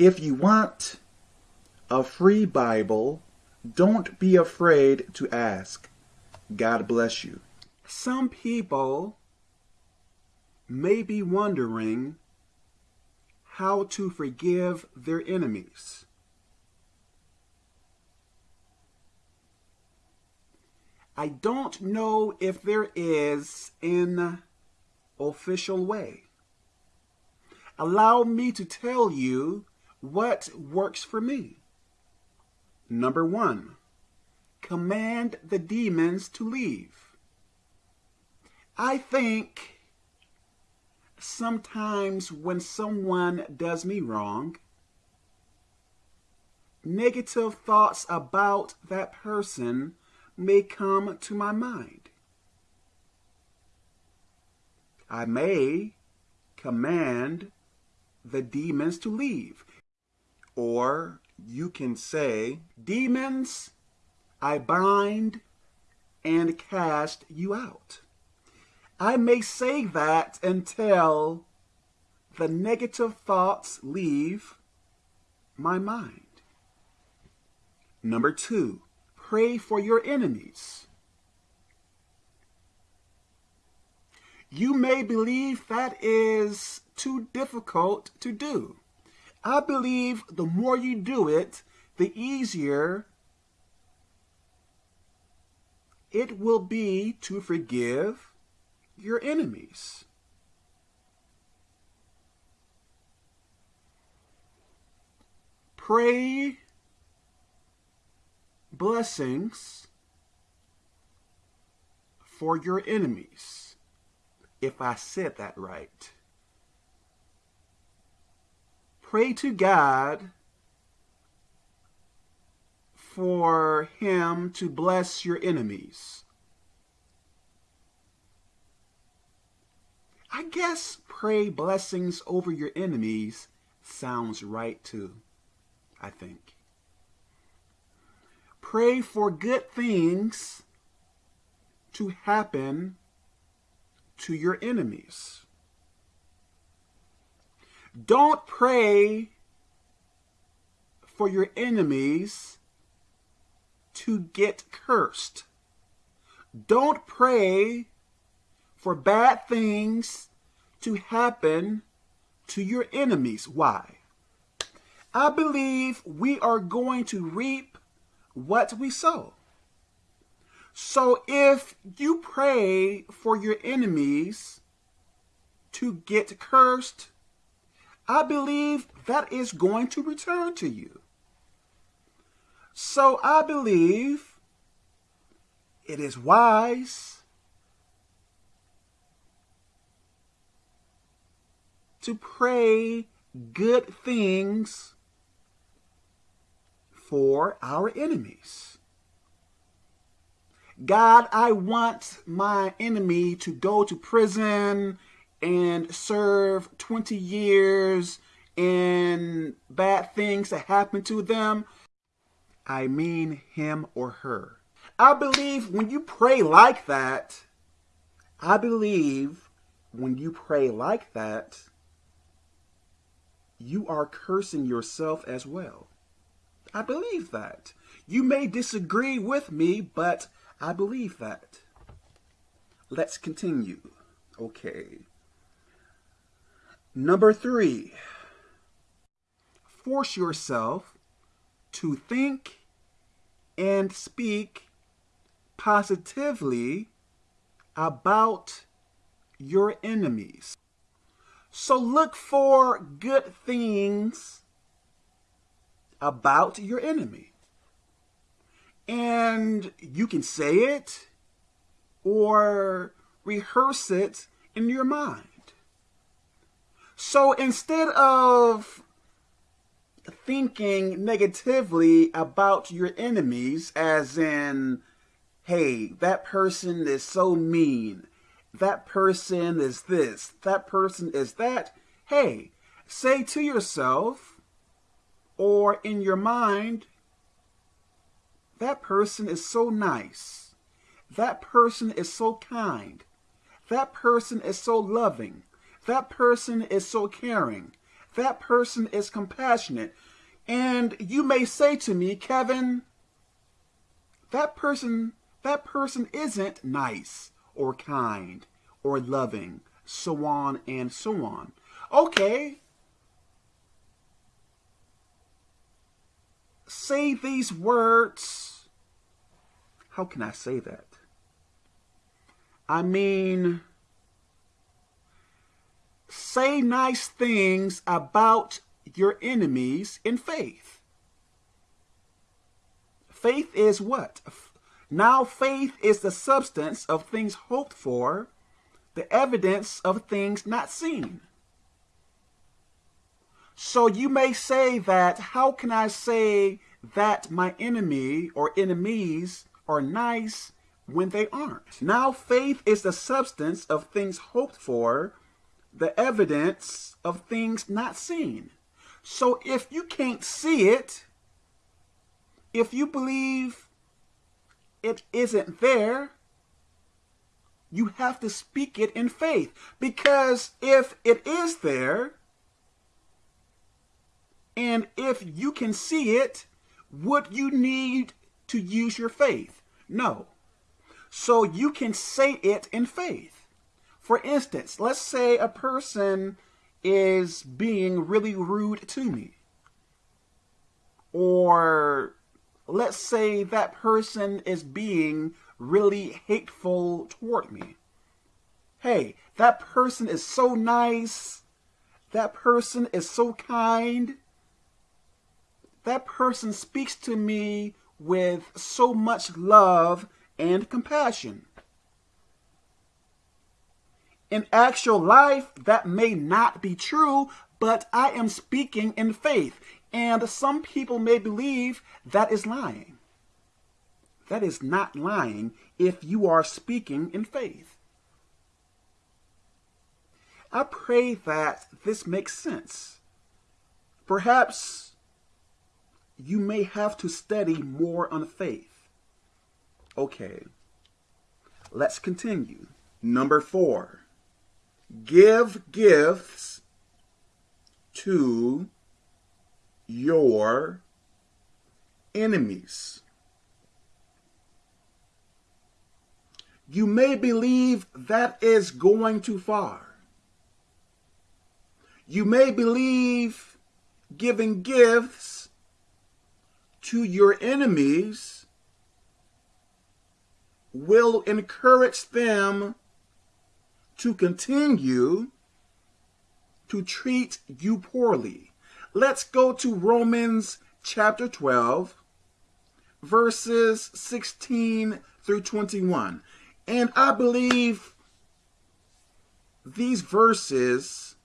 If you want a free Bible, don't be afraid to ask. God bless you. Some people may be wondering how to forgive their enemies. I don't know if there is an official way. Allow me to tell you what works for me. Number one, command the demons to leave. I think sometimes when someone does me wrong, negative thoughts about that person may come to my mind. I may command the demons to leave. Or you can say, Demons, I bind and cast you out. I may say that until the negative thoughts leave my mind. Number two, pray for your enemies. You may believe that is too difficult to do. I believe the more you do it, the easier it will be to forgive your enemies. Pray blessings for your enemies, if I said that right. Pray to God for him to bless your enemies. I guess pray blessings over your enemies sounds right too, I think. Pray for good things to happen to your enemies. Don't pray for your enemies to get cursed. Don't pray for bad things to happen to your enemies. Why? I believe we are going to reap what we sow. So if you pray for your enemies to get cursed, I believe that is going to return to you. So I believe it is wise to pray good things for our enemies. God, I want my enemy to go to prison and serve 20 years and bad things that happen to them. I mean him or her. I believe when you pray like that, I believe when you pray like that, you are cursing yourself as well. I believe that. You may disagree with me, but I believe that. Let's continue. Okay. Number three, force yourself to think and speak positively about your enemies. So look for good things about your enemy. And you can say it or rehearse it in your mind. So instead of thinking negatively about your enemies, as in, hey, that person is so mean, that person is this, that person is that, hey, say to yourself or in your mind, that person is so nice. That person is so kind. That person is so loving. That person is so caring. That person is compassionate. And you may say to me, Kevin, that person that person isn't nice or kind or loving, so on and so on. Okay. Say these words. How can I say that? I mean, say nice things about your enemies in faith. Faith is what? Now faith is the substance of things hoped for, the evidence of things not seen. So you may say that, how can I say that my enemy or enemies are nice when they aren't? Now faith is the substance of things hoped for, the evidence of things not seen. So if you can't see it, if you believe it isn't there, you have to speak it in faith. Because if it is there, and if you can see it, would you need to use your faith? No. So you can say it in faith. For instance, let's say a person is being really rude to me. Or let's say that person is being really hateful toward me. Hey, that person is so nice. That person is so kind. That person speaks to me with so much love and compassion. In actual life, that may not be true, but I am speaking in faith. And some people may believe that is lying. That is not lying if you are speaking in faith. I pray that this makes sense. Perhaps you may have to study more on faith. Okay, let's continue. Number four, give gifts to your enemies. You may believe that is going too far. You may believe giving gifts to your enemies will encourage them to continue to treat you poorly. Let's go to Romans chapter 12, verses 16 through 21. And I believe these verses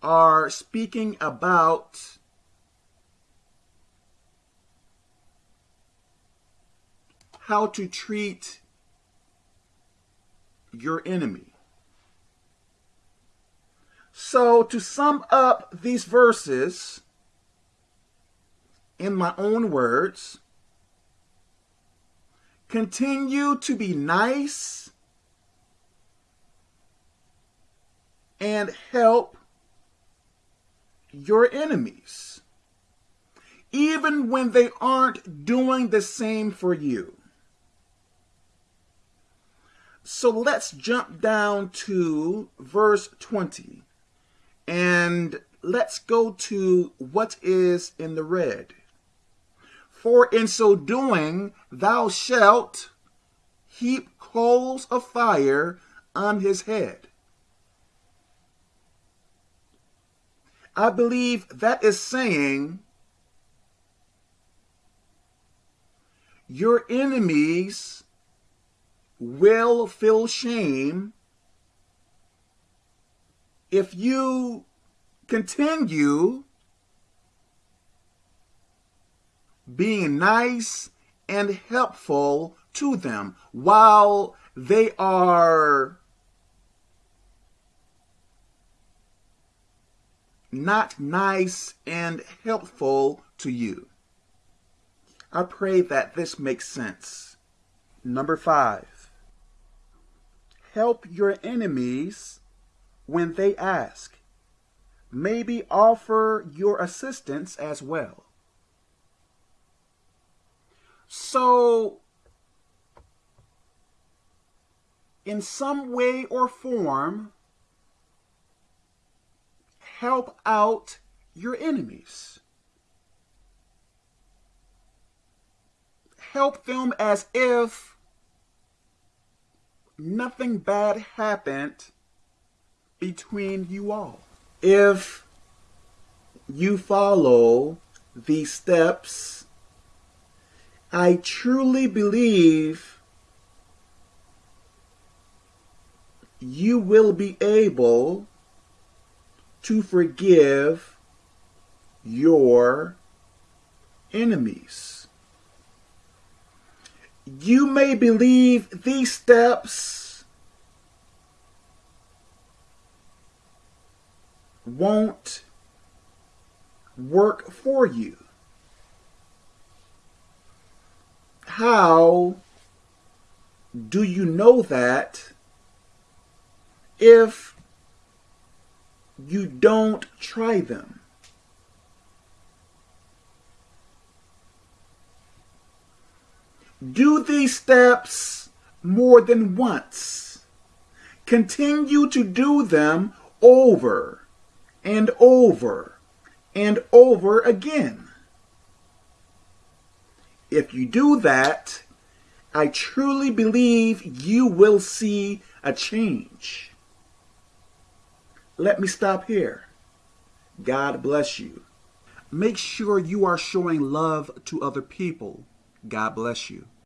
are speaking about how to treat your enemy. So to sum up these verses in my own words, continue to be nice and help your enemies, even when they aren't doing the same for you. So let's jump down to verse 20. And let's go to what is in the red. For in so doing, thou shalt heap coals of fire on his head. I believe that is saying your enemies will feel shame if you continue being nice and helpful to them while they are not nice and helpful to you. I pray that this makes sense. Number five, help your enemies when they ask. maybe offer your assistance as well. So, in some way or form, help out your enemies. Help them as if nothing bad happened between you all. If you follow these steps, I truly believe you will be able to forgive your enemies. You may believe these steps won't work for you. How do you know that if you don't try them? Do these steps more than once. Continue to do them over and over and over again. If you do that, I truly believe you will see a change. Let me stop here. God bless you. Make sure you are showing love to other people. God bless you.